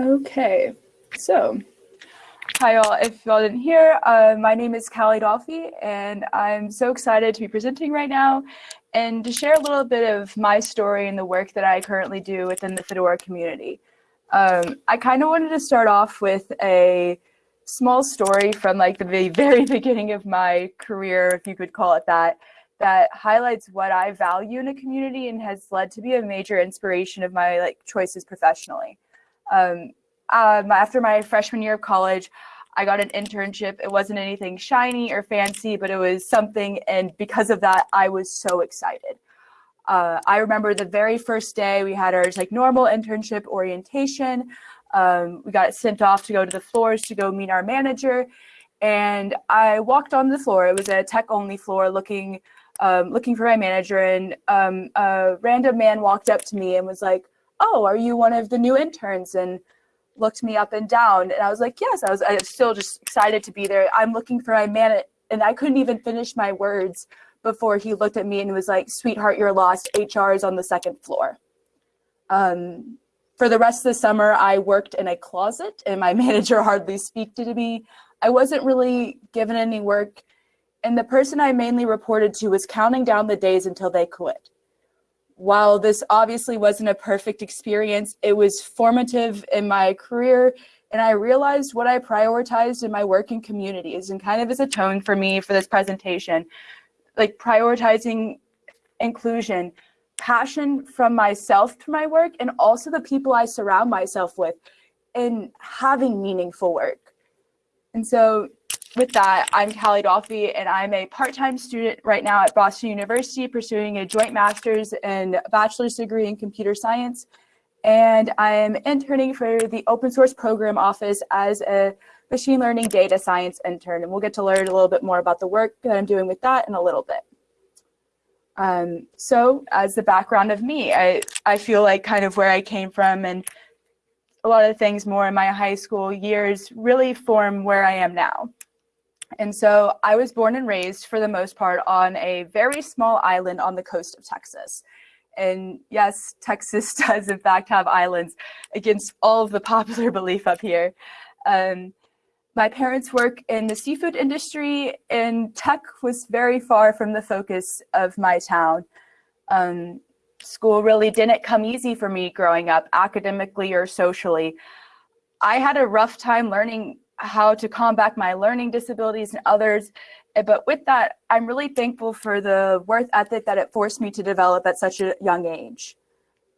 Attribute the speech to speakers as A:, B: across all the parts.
A: Okay, so hi all. If y'all didn't hear, uh, my name is Callie Dolphy, and I'm so excited to be presenting right now and to share a little bit of my story and the work that I currently do within the Fedora community. Um, I kind of wanted to start off with a small story from like the very beginning of my career, if you could call it that, that highlights what I value in a community and has led to be a major inspiration of my like choices professionally. Um, um, after my freshman year of college, I got an internship. It wasn't anything shiny or fancy, but it was something. And because of that, I was so excited. Uh, I remember the very first day we had our like normal internship orientation. Um, we got sent off to go to the floors to go meet our manager. And I walked on the floor. It was a tech only floor looking um, looking for my manager. And um, a random man walked up to me and was like, oh, are you one of the new interns? And looked me up and down. And I was like, yes, I was, I was still just excited to be there. I'm looking for my man. And I couldn't even finish my words before he looked at me and was like, sweetheart, you're lost. HR is on the second floor. Um, for the rest of the summer, I worked in a closet and my manager hardly speak to me. I wasn't really given any work. And the person I mainly reported to was counting down the days until they quit while this obviously wasn't a perfect experience, it was formative in my career and I realized what I prioritized in my working communities and kind of as a tone for me for this presentation, like prioritizing inclusion, passion from myself to my work and also the people I surround myself with and having meaningful work. And so with that, I'm Callie Dolphy, and I'm a part-time student right now at Boston University pursuing a joint master's and bachelor's degree in computer science. And I'm interning for the open source program office as a machine learning data science intern. And we'll get to learn a little bit more about the work that I'm doing with that in a little bit. Um, so as the background of me, I, I feel like kind of where I came from and a lot of things more in my high school years really form where I am now. And so I was born and raised for the most part on a very small island on the coast of Texas. And yes, Texas does in fact have islands against all of the popular belief up here. Um, my parents work in the seafood industry and tech was very far from the focus of my town. Um, school really didn't come easy for me growing up academically or socially. I had a rough time learning how to combat my learning disabilities and others. Eh, but with that, I'm really thankful for the worth ethic that it forced me to develop at such a young age.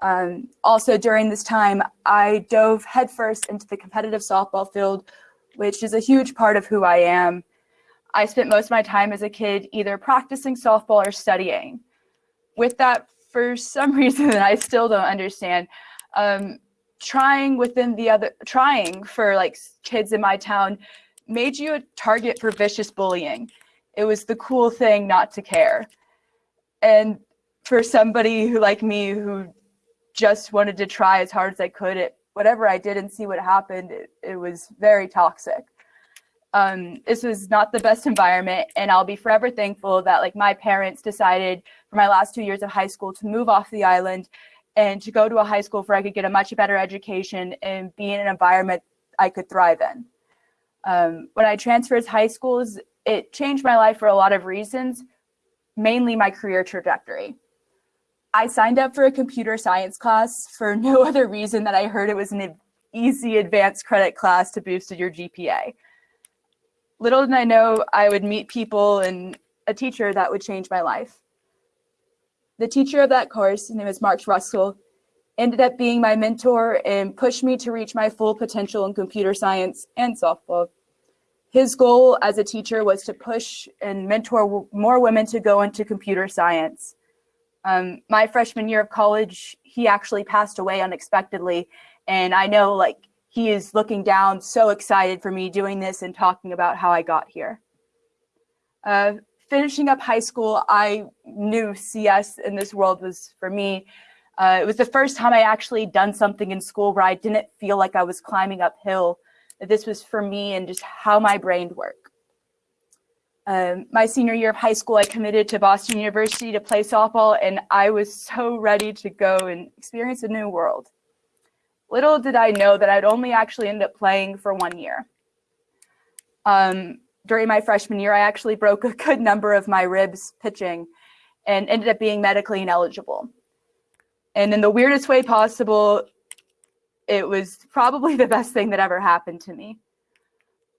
A: Um, also during this time, I dove headfirst into the competitive softball field, which is a huge part of who I am. I spent most of my time as a kid either practicing softball or studying. With that, for some reason that I still don't understand, um, trying within the other trying for like kids in my town made you a target for vicious bullying. It was the cool thing not to care. And for somebody who like me who just wanted to try as hard as i could at whatever i did and see what happened it, it was very toxic. Um, this was not the best environment and I'll be forever thankful that like my parents decided for my last two years of high school to move off the island and to go to a high school where I could get a much better education and be in an environment I could thrive in. Um, when I transferred to high schools, it changed my life for a lot of reasons, mainly my career trajectory. I signed up for a computer science class for no other reason that I heard it was an easy advanced credit class to boost your GPA. Little did I know I would meet people and a teacher that would change my life. The teacher of that course, his name is Mark Russell, ended up being my mentor and pushed me to reach my full potential in computer science and softball. His goal as a teacher was to push and mentor more women to go into computer science. Um, my freshman year of college, he actually passed away unexpectedly. And I know like he is looking down, so excited for me doing this and talking about how I got here. Uh, finishing up high school, I knew CS in this world was for me. Uh, it was the first time I actually done something in school where I didn't feel like I was climbing uphill. This was for me and just how my brain worked. Um, my senior year of high school, I committed to Boston University to play softball, and I was so ready to go and experience a new world. little did I know that I'd only actually end up playing for one year. Um, during my freshman year, I actually broke a good number of my ribs pitching and ended up being medically ineligible. And in the weirdest way possible, it was probably the best thing that ever happened to me.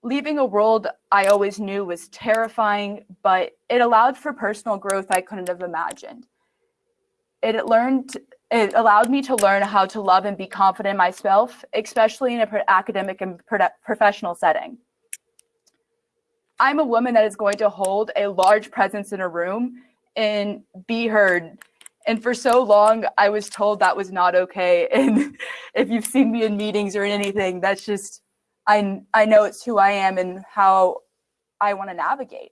A: Leaving a world I always knew was terrifying, but it allowed for personal growth I couldn't have imagined. It learned it allowed me to learn how to love and be confident in myself, especially in an academic and professional setting. I'm a woman that is going to hold a large presence in a room and be heard. And for so long, I was told that was not okay. And if you've seen me in meetings or in anything, that's just, I, I know it's who I am and how I want to navigate.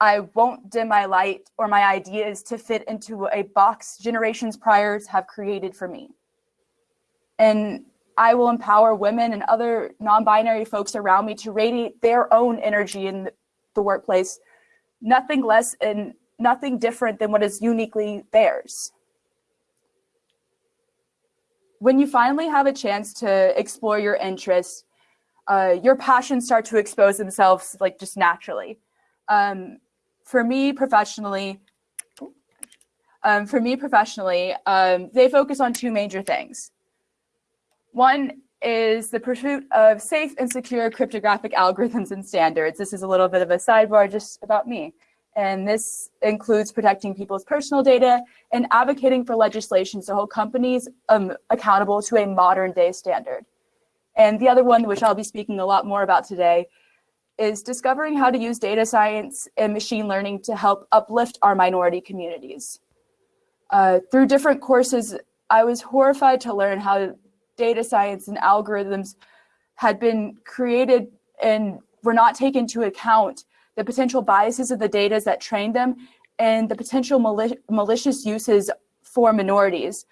A: I won't dim my light or my ideas to fit into a box generations prior have created for me. And I will empower women and other non-binary folks around me to radiate their own energy in the workplace, nothing less and nothing different than what is uniquely theirs. When you finally have a chance to explore your interests, uh, your passions start to expose themselves like just naturally. Um, for me professionally, um, for me professionally, um, they focus on two major things. One is the pursuit of safe and secure cryptographic algorithms and standards. This is a little bit of a sidebar just about me. And this includes protecting people's personal data and advocating for legislation to hold companies um, accountable to a modern day standard. And the other one, which I'll be speaking a lot more about today, is discovering how to use data science and machine learning to help uplift our minority communities. Uh, through different courses, I was horrified to learn how data science and algorithms had been created and were not taken into account the potential biases of the data that trained them and the potential mali malicious uses for minorities.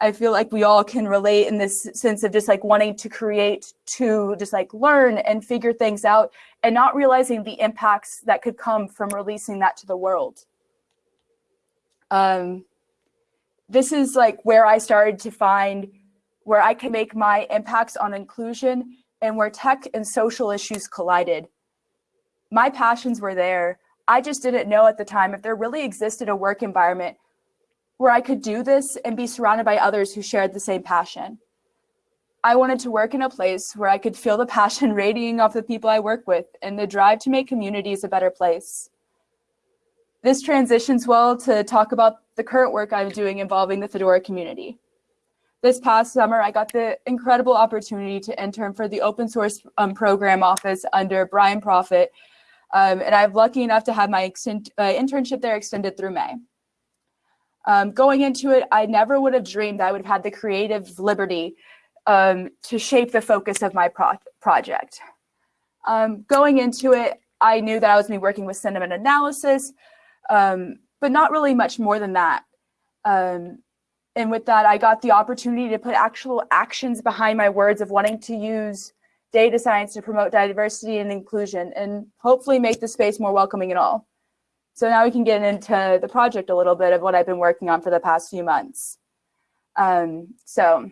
A: I feel like we all can relate in this sense of just like wanting to create to just like learn and figure things out and not realizing the impacts that could come from releasing that to the world. Um, this is like where I started to find where I can make my impacts on inclusion and where tech and social issues collided. My passions were there. I just didn't know at the time if there really existed a work environment where I could do this and be surrounded by others who shared the same passion. I wanted to work in a place where I could feel the passion radiating off the people I work with and the drive to make communities a better place. This transitions well to talk about the current work I'm doing involving the Fedora community. This past summer, I got the incredible opportunity to intern for the open source um, program office under Brian Proffitt, um, and I'm lucky enough to have my uh, internship there extended through May. Um, going into it, I never would have dreamed I would have had the creative liberty um, to shape the focus of my pro project. Um, going into it, I knew that I was going to be working with sentiment analysis, um, but not really much more than that. Um, and with that, I got the opportunity to put actual actions behind my words of wanting to use data science to promote diversity and inclusion and hopefully make the space more welcoming and all. So now we can get into the project a little bit of what I've been working on for the past few months. Um, so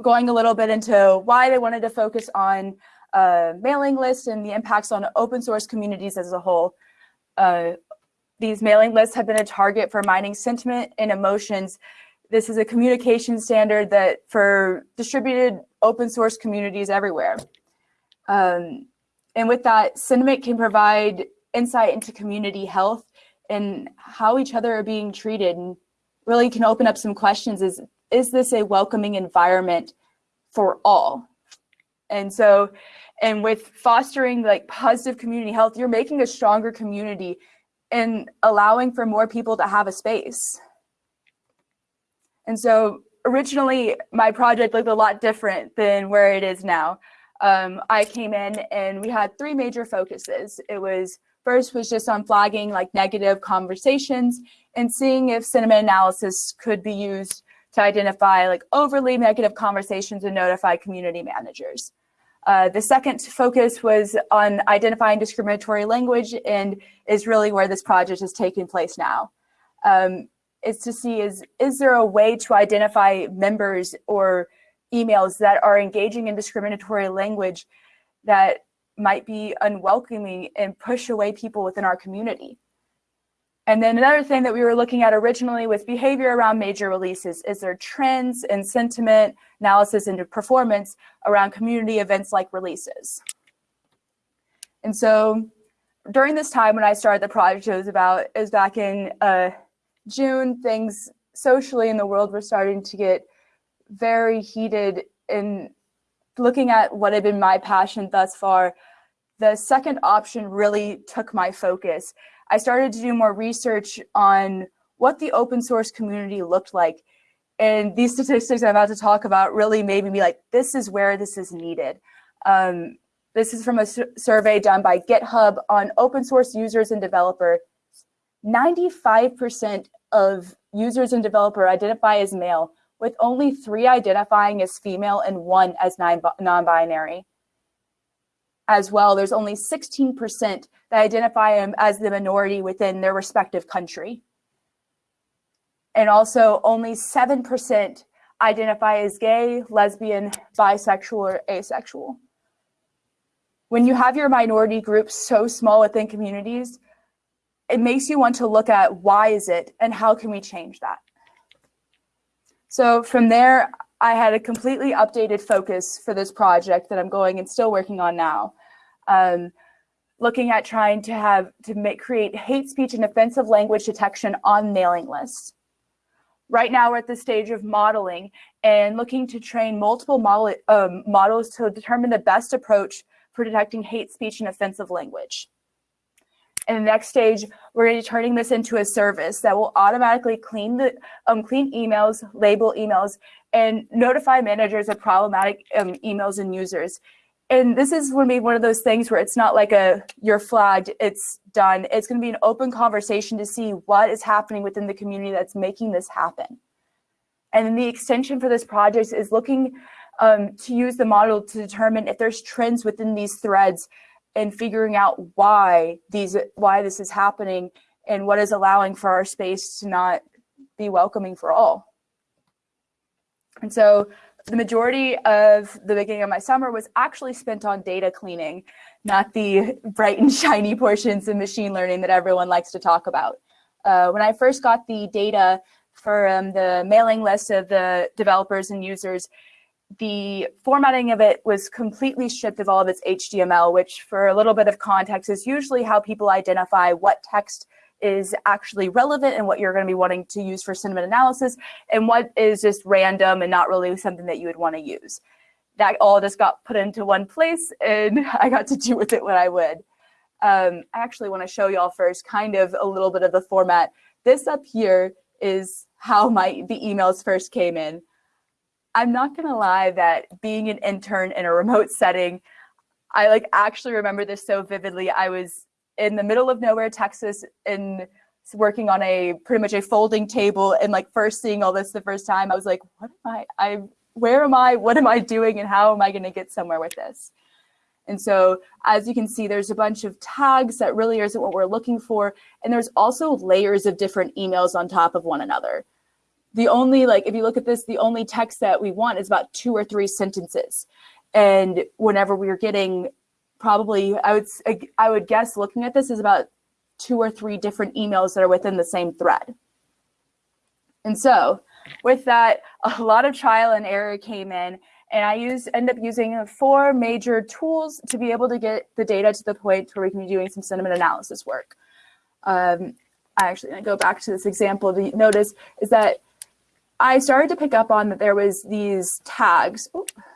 A: going a little bit into why they wanted to focus on mailing lists and the impacts on open source communities as a whole. Uh, these mailing lists have been a target for mining sentiment and emotions. This is a communication standard that for distributed open source communities everywhere. Um, and with that, sentiment can provide insight into community health and how each other are being treated and really can open up some questions is, is this a welcoming environment for all? And so, and with fostering like positive community health, you're making a stronger community and allowing for more people to have a space. And so originally my project looked a lot different than where it is now. Um, I came in and we had three major focuses. It was First was just on flagging like negative conversations and seeing if sentiment analysis could be used to identify like overly negative conversations and notify community managers. Uh, the second focus was on identifying discriminatory language and is really where this project is taking place now. Um, is to see is, is there a way to identify members or emails that are engaging in discriminatory language that might be unwelcoming and push away people within our community. And then another thing that we were looking at originally with behavior around major releases is there trends and sentiment analysis into performance around community events like releases. And so during this time when I started the project, it was about, it was back in uh, June, things socially in the world were starting to get very heated in looking at what had been my passion thus far. The second option really took my focus. I started to do more research on what the open source community looked like. And these statistics I'm about to talk about really made me be like, this is where this is needed. Um, this is from a survey done by GitHub on open source users and developer. 95% of users and developer identify as male, with only three identifying as female and one as non-binary. As well, there's only 16% that identify as the minority within their respective country. And also only 7% identify as gay, lesbian, bisexual, or asexual. When you have your minority groups so small within communities, it makes you want to look at why is it and how can we change that? So from there, I had a completely updated focus for this project that I'm going and still working on now. Um, looking at trying to have to make create hate speech and offensive language detection on mailing lists. Right now we're at the stage of modeling and looking to train multiple model, um, models to determine the best approach for detecting hate speech and offensive language. In the next stage, we're going to be turning this into a service that will automatically clean the um, clean emails, label emails, and notify managers of problematic um, emails and users. And this is going to be one of those things where it's not like a you're flagged, it's done. It's going to be an open conversation to see what is happening within the community that's making this happen. And then the extension for this project is looking um, to use the model to determine if there's trends within these threads and figuring out why these why this is happening and what is allowing for our space to not be welcoming for all. And so the majority of the beginning of my summer was actually spent on data cleaning, not the bright and shiny portions of machine learning that everyone likes to talk about. Uh, when I first got the data for um, the mailing list of the developers and users, the formatting of it was completely stripped of all of its HTML, which for a little bit of context is usually how people identify what text is actually relevant and what you're going to be wanting to use for sentiment analysis and what is just random and not really something that you would want to use. That all just got put into one place and I got to do with it what I would. Um, I actually want to show y'all first kind of a little bit of the format. This up here is how my the emails first came in. I'm not gonna lie that being an intern in a remote setting, I like actually remember this so vividly. I was in the middle of nowhere, Texas, and working on a pretty much a folding table and like first seeing all this the first time, I was like, what am I, I, where am I, what am I doing and how am I gonna get somewhere with this? And so as you can see, there's a bunch of tags that really isn't what we're looking for. And there's also layers of different emails on top of one another the only like if you look at this the only text that we want is about two or three sentences. And whenever we are getting probably i would i would guess looking at this is about two or three different emails that are within the same thread. And so with that a lot of trial and error came in and i use end up using four major tools to be able to get the data to the point where we can be doing some sentiment analysis work. Um, I actually go back to this example. To notice is that I started to pick up on that there was these tags,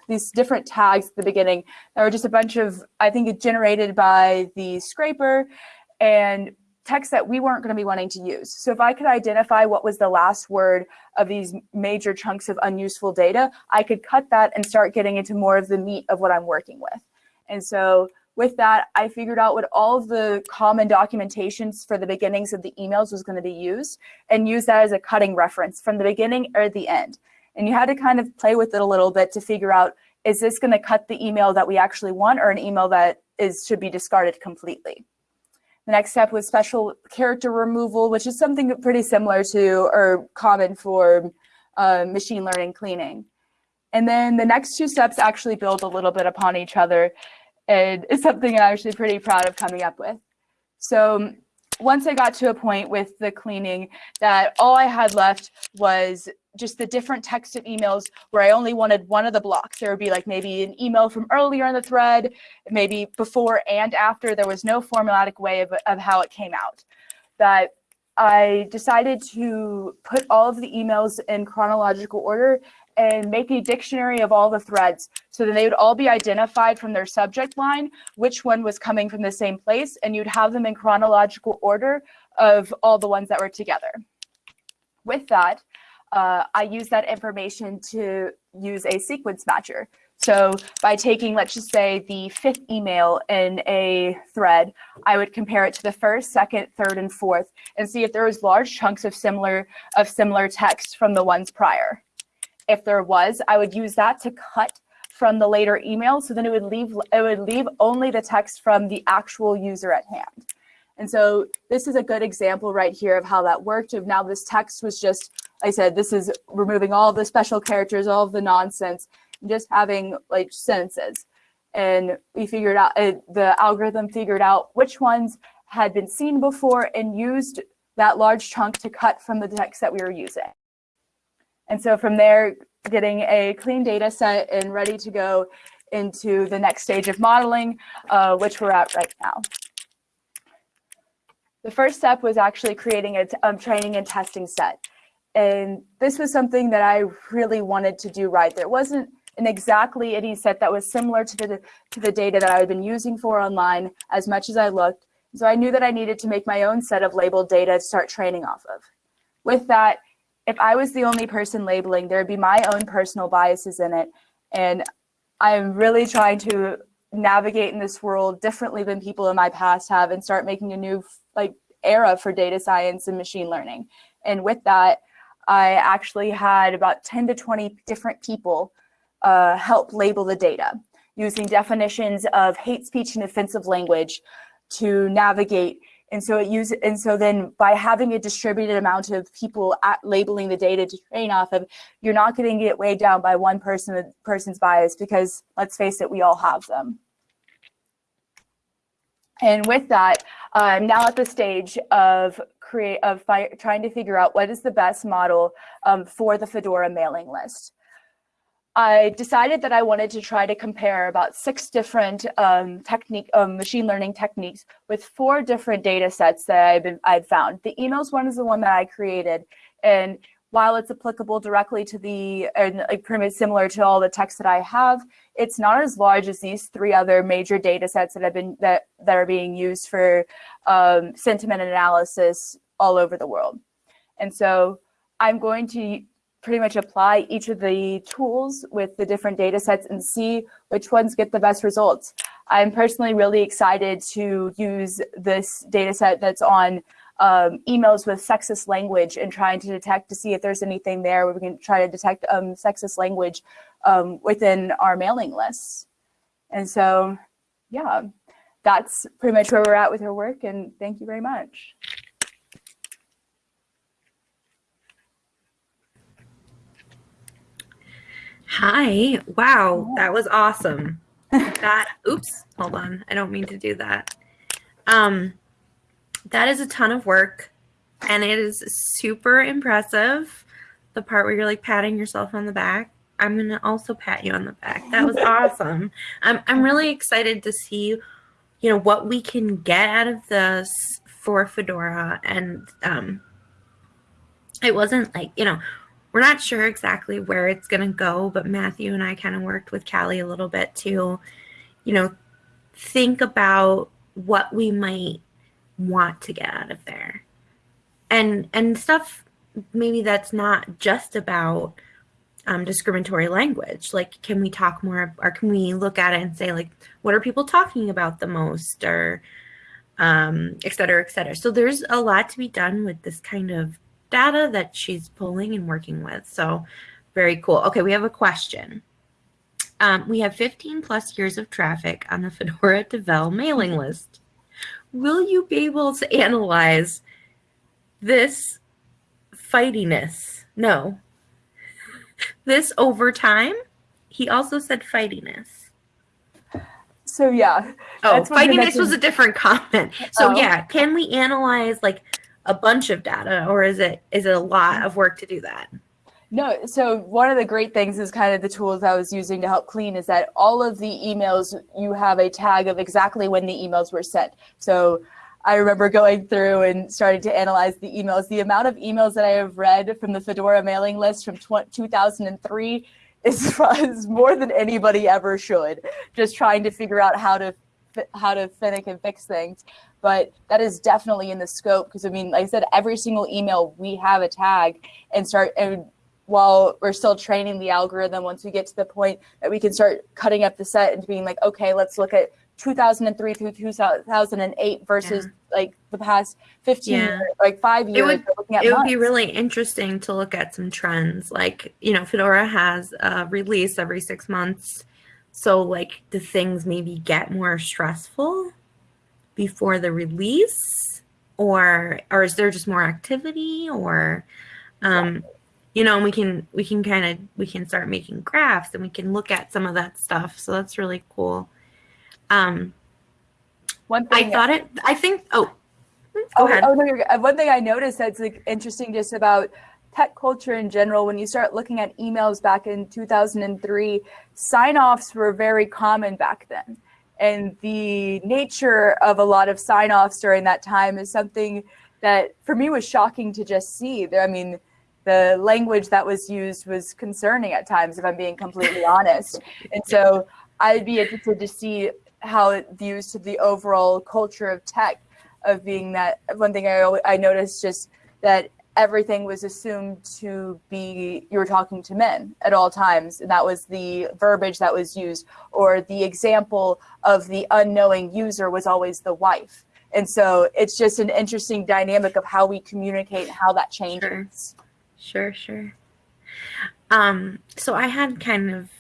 A: these different tags at the beginning that were just a bunch of, I think, it generated by the scraper and text that we weren't going to be wanting to use. So if I could identify what was the last word of these major chunks of unuseful data, I could cut that and start getting into more of the meat of what I'm working with. And so with that, I figured out what all of the common documentations for the beginnings of the emails was going to be used and use that as a cutting reference from the beginning or the end. And you had to kind of play with it a little bit to figure out, is this going to cut the email that we actually want or an email that is should be discarded completely? The next step was special character removal, which is something pretty similar to or common for uh, machine learning cleaning. And then the next two steps actually build a little bit upon each other and it's something I'm actually pretty proud of coming up with. So once I got to a point with the cleaning that all I had left was just the different texted emails where I only wanted one of the blocks. There would be like maybe an email from earlier in the thread, maybe before and after. There was no formulatic way of, of how it came out. That I decided to put all of the emails in chronological order and make a dictionary of all the threads so then they would all be identified from their subject line, which one was coming from the same place, and you'd have them in chronological order of all the ones that were together. With that, uh, I use that information to use a sequence matcher. So by taking, let's just say, the fifth email in a thread, I would compare it to the first, second, third, and fourth, and see if there was large chunks of similar of similar text from the ones prior. If there was, I would use that to cut from the later email. So then it would leave it would leave only the text from the actual user at hand. And so this is a good example right here of how that worked. Of now this text was just, I said, this is removing all the special characters, all of the nonsense, just having like sentences. And we figured out, uh, the algorithm figured out which ones had been seen before and used that large chunk to cut from the text that we were using. And so from there, getting a clean data set and ready to go into the next stage of modeling, uh, which we're at right now. The first step was actually creating a um, training and testing set. And this was something that I really wanted to do right. There wasn't an exactly any set that was similar to the, to the data that I had been using for online as much as I looked. So I knew that I needed to make my own set of labeled data to start training off of. With that, if I was the only person labeling, there'd be my own personal biases in it. And I'm really trying to navigate in this world differently than people in my past have and start making a new like era for data science and machine learning. And with that, I actually had about 10 to 20 different people uh, help label the data using definitions of hate speech and offensive language to navigate and so it use and so then by having a distributed amount of people at labeling the data to train off of, you're not going to get weighed down by one person person's bias because let's face it, we all have them. And with that, I'm now at the stage of create of trying to figure out what is the best model um, for the Fedora mailing list. I decided that I wanted to try to compare about six different um, technique, um, machine learning techniques with four different data sets that I've been, I'd found. The emails one is the one that I created. And while it's applicable directly to the, and pretty similar to all the text that I have, it's not as large as these three other major data sets that have been, that, that are being used for um, sentiment analysis all over the world. And so I'm going to pretty much apply each of the tools with the different data sets and see which ones get the best results. I'm personally really excited to use this data set that's on um, emails with sexist language and trying to detect to see if there's anything there where we can try to detect um, sexist language um, within our mailing lists. And so, yeah, that's pretty much where we're at with our work and thank you very much.
B: Hi. Wow, that was awesome. that oops, hold on. I don't mean to do that. Um that is a ton of work and it is super impressive. The part where you're like patting yourself on the back. I'm going to also pat you on the back. That was awesome. I'm I'm really excited to see you know what we can get out of this for Fedora and um it wasn't like, you know, we're not sure exactly where it's going to go, but Matthew and I kind of worked with Callie a little bit to, you know, think about what we might want to get out of there. And and stuff maybe that's not just about um, discriminatory language. Like, can we talk more, or can we look at it and say, like, what are people talking about the most, or um, et cetera, et cetera. So there's a lot to be done with this kind of data that she's pulling and working with. So very cool. Okay, we have a question. Um, we have 15 plus years of traffic on the Fedora Devel mailing list. Will you be able to analyze this fightiness? No. This over time? he also said fightiness.
A: So yeah.
B: Oh, fightiness was a different comment. So
A: Oh.
B: yeah, can we analyze like a bunch of data or is it is it a lot of work to do that?
A: No, so one of the great things is kind of the tools I was using to help clean is that all of the emails, you have a tag of exactly when the emails were sent. So I remember going through and starting to analyze the emails. The amount of emails that I have read from the Fedora mailing list from 2003 is, more than anybody ever should, just trying to figure out how to how to finick and fix things. But that is definitely in the scope because I mean, like I said, every single email we have a tag and start and while we're still training the algorithm once we get to the point that we can start cutting up the set and being like okay let's look at 2003 through 2008 versus like the past 15
B: Yeah.
A: years, like five years
B: would-
A: looking at
B: It would be really interesting to look at some trends. Like, you know, Fedora has a release every six months. So, like, the things maybe get more stressful before the release? Or or is there just more activity? Or um, you know, we can we can kind of we can start making graphs and we can look at some of that stuff. So that's really cool. Um,
A: one
B: I thought it I think oh go
A: oh,
B: ahead.
A: oh, no, you're. One thing I noticed that's like interesting just about tech culture in general, when you start looking at emails back in 2003, sign-offs were very common back then. And the nature of a lot of sign-offs during that time is something that for me was shocking to just see. There, I mean, the language that was used was concerning at times, if I'm being completely honest. And so I'd be interested to see how it views to the overall culture of tech of being that one thing I, I noticed just that everything was assumed to be you were talking to men at all times and that was the verbiage that was used or the example of the unknowing user was always the wife and so it's just an interesting dynamic of how we communicate and how that changes
B: Sure, sure. Um, so I had kind of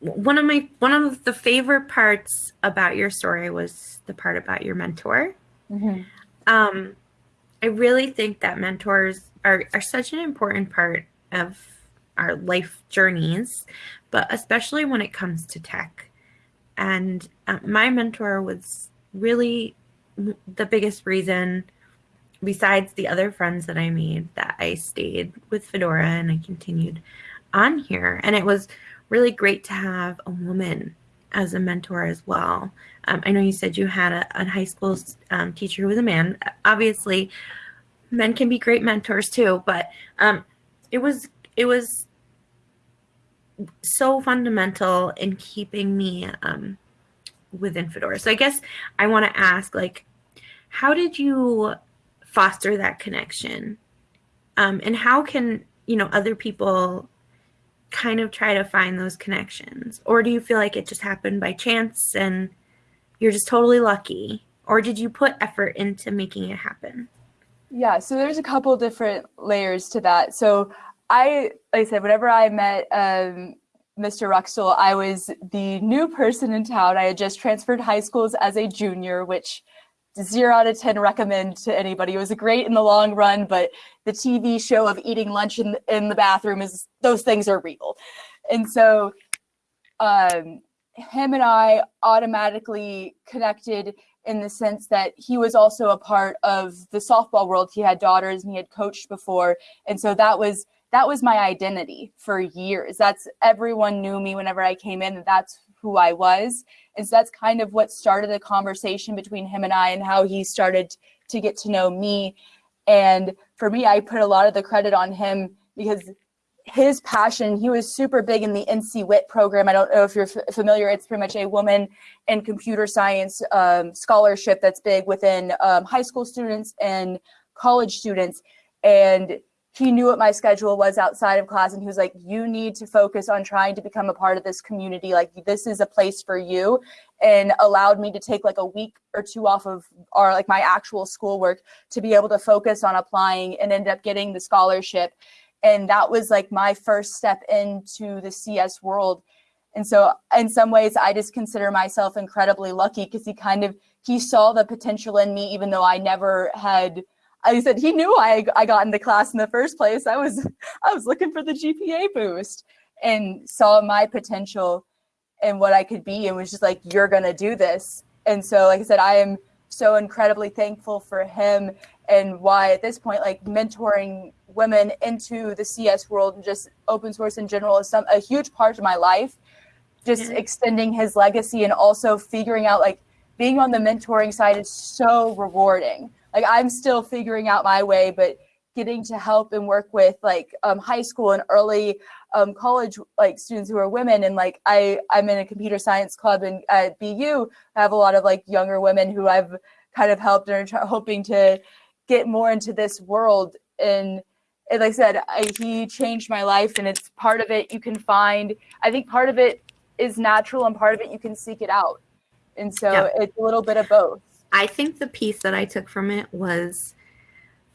B: one of my one of the favorite parts about your story was the part about your mentor.
A: Mhm.
B: Um, I really think that mentors are, are such an important part of our life journeys, but especially when it comes to tech. And uh, my mentor was really the biggest reason, besides the other friends that I made, that I stayed with Fedora and I continued on here. And it was really great to have a woman as a mentor as well. Um, I know you said you had a, a high school um, teacher who was a man. Obviously, men can be great mentors too, but um, it was it was so fundamental in keeping me um, within Fedora. So I guess I want to ask, like, how did you foster that connection, um, and how can you know other people kind of try to find those connections, or do you feel like it just happened by chance and you're just totally lucky, or did you put effort into making it happen?
A: Yeah, so there's a couple different layers to that. So I, like I said, whenever I met um, Mr. Ruxel, I was the new person in town. I had just transferred high schools as a junior, which zero out of 10 recommend to anybody. It was great in the long run, but the TV show of eating lunch in, in the bathroom is, those things are real. And so um, him and I automatically connected in the sense that he was also a part of the softball world. He had daughters and he had coached before. And so that was that was my identity for years. That's everyone knew me whenever I came in, that's who I was. And so that's kind of what started the conversation between him and I and how he started to get to know me. And for me, I put a lot of the credit on him because his passion, he was super big in the NCWIT program. I don't know if you're familiar, it's pretty much a woman in computer science um, scholarship that's big within um, high school students and college students. And he knew what my schedule was outside of class and he was like you need to focus on trying to become a part of this community. Like this is a place for you and allowed me to take like a week or two off of our like my actual schoolwork to be able to focus on applying and end up getting the scholarship. And that was like my first step into the cs world. And so in some ways i just consider myself incredibly lucky because he kind of he saw the potential in me even though i never had I said he knew I I got into class in the first place. I was I was looking for the GPA boost. and saw my potential and what I could be and was just like, you're going to do this. And so, like I said, I am so incredibly thankful for him and why at this point, like mentoring women into the CS world and just open source in general is some a huge part of my life. Just yeah. extending his legacy and also figuring out like being on the mentoring side is so rewarding. Like I'm still figuring out my way, but getting to help and work with like um, high school and early um, college like students who are women. And like I I'm in a computer science club and at BU I have a lot of like younger women who I've kind of helped and are hoping to get more into this world. And, and like I said I, he changed my life and it's part of it you can find. I think part of it is natural and part of it you can seek it out. And so yeah. it's a little bit of both
B: I think the piece that I took from it was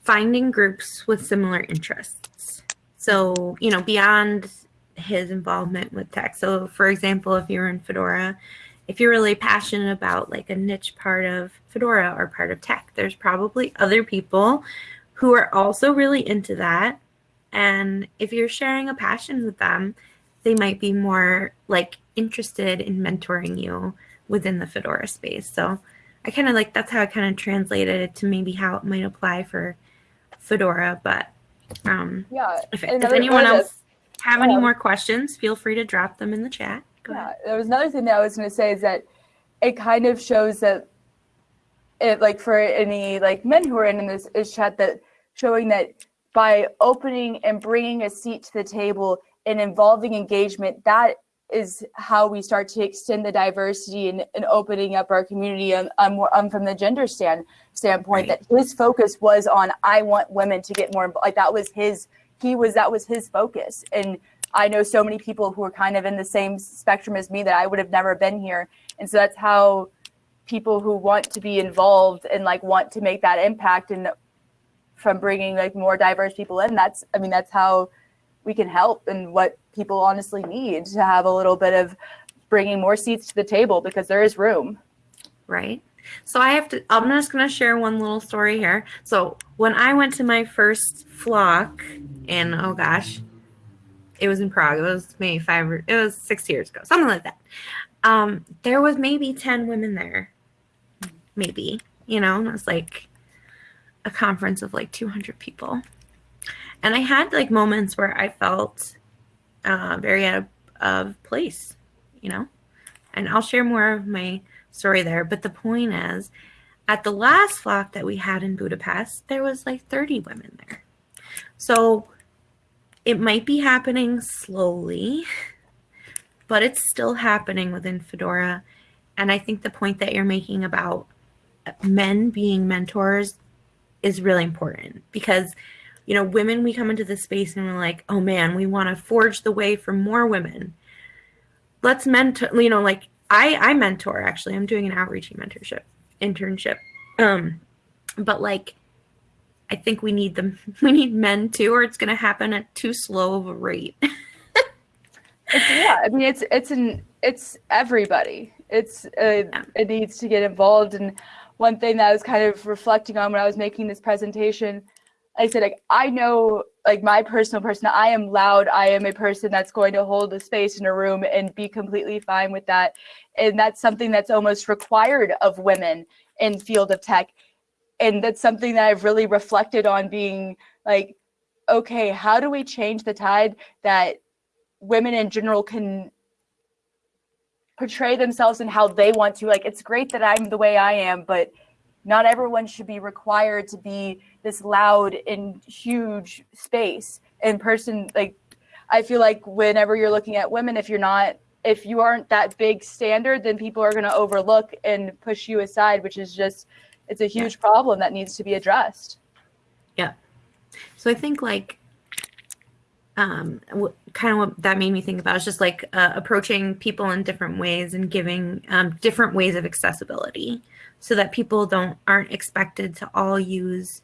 B: finding groups with similar interests. So, you know, beyond his involvement with tech. So, for example, if you're in Fedora, if you're really passionate about like a niche part of Fedora or part of tech, there's probably other people who are also really into that. And if you're sharing a passion with them, they might be more like interested in mentoring you within the Fedora space. So I kind of like that's how I kind of translated it to maybe how it might apply for Fedora. But um,
A: yeah,
B: if, if anyone else have any more questions, feel free to drop them in the chat.
A: Go yeah, ahead. there was another thing that I was going to say is that it kind of shows that it like for any like men who are in, this is chat that showing that by opening and bringing a seat to the table and involving engagement, that is how we start to extend the diversity and, and opening up our community on, on, on um, from the gender stand standpoint right. that his focus was on I want women to get more like that was his he was that was his focus and I know so many people who are kind of in the same spectrum as me that I would have never been here and so that's how people who want to be involved and like want to make that impact and from bringing like more diverse people in that's I mean that's how we can help and what people honestly need to have a little bit of bringing more seats to the table because there is room.
B: Right. So I have to, I'm just going to share one little story here. So when I went to my first flock and oh gosh, it was in Prague. It was maybe five, it was six years ago, something like that. Um, there was maybe 10 women there, maybe, you know, and it was like a conference of like 200 people. And I had like moments where I felt uh, very out of, of place, you know, and I'll share more of my story there. But the point is, at the last flock that we had in Budapest, there was like 30 women there. So it might be happening slowly, but it's still happening within Fedora. And I think the point that you're making about men being mentors is really important because you know, women, we come into this space and we're like, oh man, we want to forge the way for more women. Let's mentor, you know, like I, I mentor actually. I'm doing an Outreachy mentorship internship. Um, but like, I think we need them. We need men too, or it's going to happen at too slow of a rate.
A: yeah, I mean, it's it's an it's everybody. It's uh, yeah. it needs to get involved. And one thing that I was kind of reflecting on when I was making this presentation I said, like, I know, like, my personal person, I am loud. I am a person that's going to hold a space in a room and be completely fine with that. And that's something that's almost required of women in field of tech. And that's something that I've really reflected on being like, okay, how do we change the tide that women in general can portray themselves and how they want to? Like, it's great that I'm the way I am, but not everyone should be required to be this loud and huge space in person. Like, I feel like whenever you're looking at women, if you're not, if you aren't that big standard, then people are going to overlook and push you aside, which is just, it's a huge problem that needs to be addressed.
B: Yeah. So I think like, um, kind of what that made me think about is just like uh, approaching people in different ways and giving um, different ways of accessibility so that people don't aren't expected to all use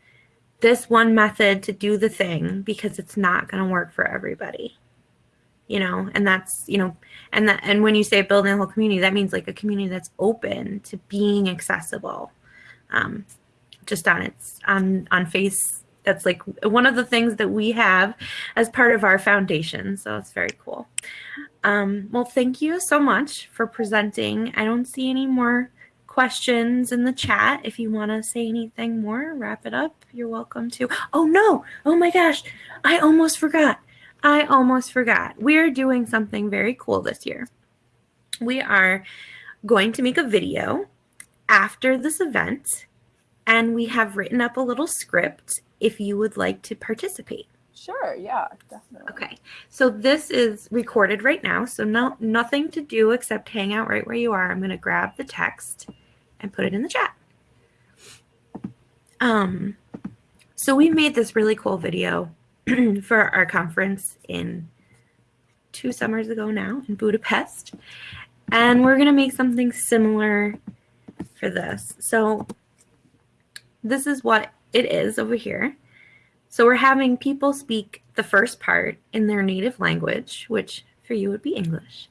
B: this one method to do the thing because it's not going to work for everybody you know and that's you know and that and when you say building a whole community that means like a community that's open to being accessible um just on its on on face that's like one of the things that we have as part of our foundation. So it's very cool. Um, well, thank you so much for presenting. I don't see any more questions in the chat. If you want to say anything more, wrap it up. You're welcome to. Oh no! Oh my gosh! I almost forgot. I almost forgot. We are doing something very cool this year. We are going to make a video after this event, and we have written up a little script if you would like to participate.
A: Sure, yeah, definitely.
B: Okay, so this is recorded right now, so no nothing to do except hang out right where you are. I'm gonna grab the text and put it in the chat. Um, so we made this really cool video for our conference in two summers ago now in Budapest. And we're going to make something similar for this. So this is what it is over here. So we're having people speak the first part in their native language, which for you would be English.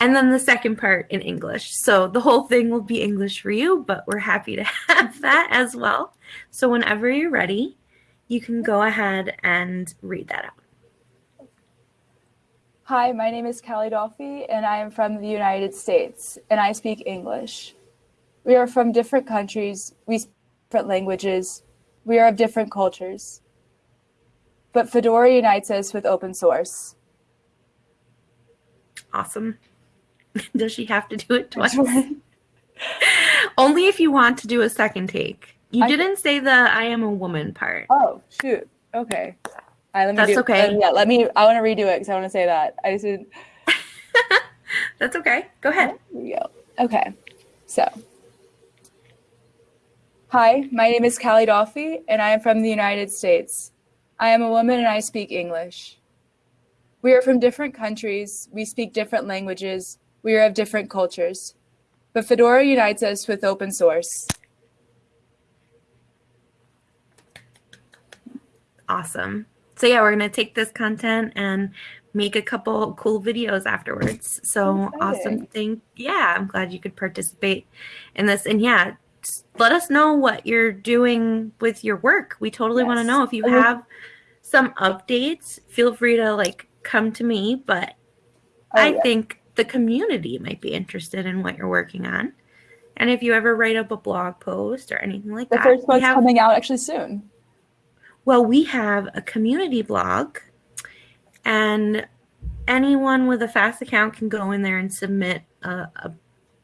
B: And then the second part in English. So the whole thing will be English for you, but we're happy to have that as well. So whenever you're ready, you can go ahead and read that out.
A: Hi, my name is Callie Dolphy, and I am from the United States, and I speak English. We are from different countries, we speak different languages, we are of different cultures. But Fedora unites us with open source.
B: Awesome. Does she have to do it twice? Only if you want to do a second take. You
A: I-
B: didn't say the I am a woman part.
A: Oh, shoot. Okay. All right, let me
B: That's
A: do,
B: okay.
A: uh, yeah, let me, I want to redo it because I want to say that. I just didn't.
B: That's okay. Go ahead.
A: Here we go. Okay. So, hi, my name is Callie Dolphy, and I am from the United States. I am a woman and I speak English. We are from different countries, we speak different languages, we are of different cultures. But Fedora unites us with open source.
B: Awesome. So yeah, we're gonna take this content and make a couple cool videos afterwards. So
A: Exciting.
B: awesome. Thank yeah, I'm glad you could participate in this. And yeah, let us know what you're doing with your work. We totally want to know if you
A: oh.
B: have some updates. Feel free to like come to me, but
A: Oh,
B: I
A: yeah.
B: think the community might be interested in what you're working on. And if you ever write up a blog post or anything like that,
A: The
B: first
A: one's
B: have
A: coming out actually soon.
B: well, we have a community blog, and anyone with a FAS account can go in there and submit a, a,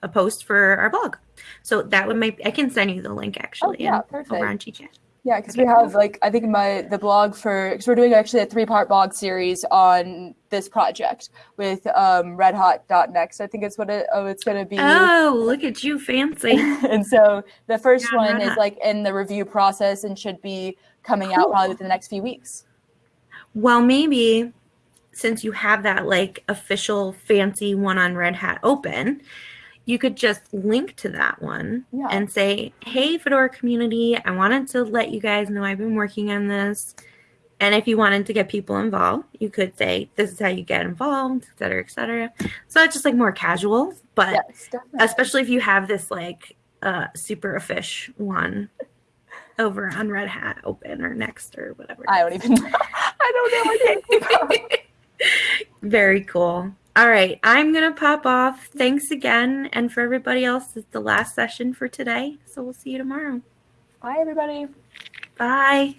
B: a post for our blog. So that would make I can send you the link actually.
A: Oh, yeah, perfect.
B: Over on GChat.
A: Yeah, because we have like I think my the blog for because we're doing actually a three part blog series on this project with um, redhat.next. I think it's what it oh it's gonna be.
B: Oh, look at you, fancy!
A: and so the first
B: Yeah,
A: one is like in the review process and should be coming out probably within the next few weeks.
B: well, maybe since you have that like official fancy one on Red Hat open, you could just link to that one
A: Yeah.
B: and say, "Hey, Fedora community, I wanted to let you guys know I've been working on this." And if you wanted to get people involved, you could say, "This is how you get involved," et cetera, et cetera. So it's just like more casual, but
A: yes,
B: especially if you have this like uh, super offish one over on Red Hat Open or Next or whatever.
A: I don't even I don't know what you're talking about.
B: Very cool. All right, I'm gonna pop off. Thanks again, and for everybody else, it's the last session for today. So we'll see you tomorrow.
A: Bye everybody.
B: Bye.